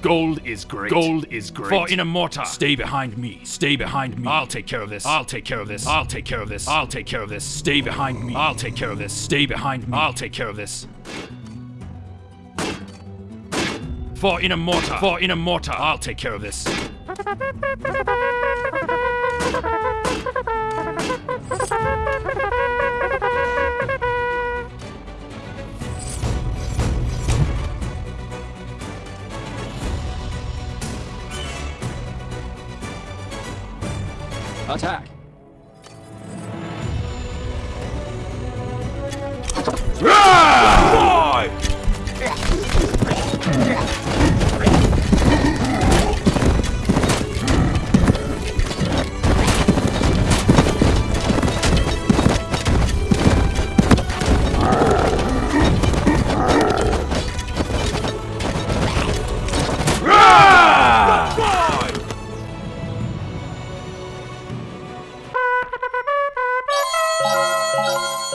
Gold is great. Gold is great. For in a mortar. Stay behind me. Stay behind me. I'll take care of this. I'll take care of this. I'll take care of this. I'll take care of this. Stay behind me. I'll take care of this. Stay behind me. I'll take care of this. For in a mortar. For in a mortar. I'll take care of this. Attack! Ah! Boy!